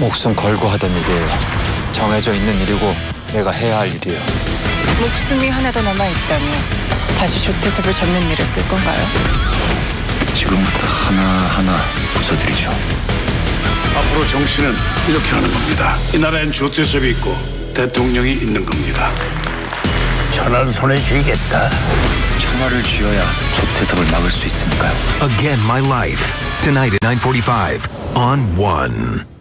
목숨 걸고 하던 일이에요. 정해져 있는 일이고 내가 해야 할 일이에요. 목숨이 하나 더 남아 있다면 다시 조태섭을 잡는 일에 쓸 건가요? 지금부터 하나하나 부숴드리죠. 앞으로 정치는 이렇게 하는 겁니다. 이 나라엔 조태섭이 있고 대통령이 있는 겁니다. 천안 손에 쥐겠다. 천하를 쥐어야 조태섭을 막을 수 있으니까요. Again My Life. Tonight at 9:45 on One.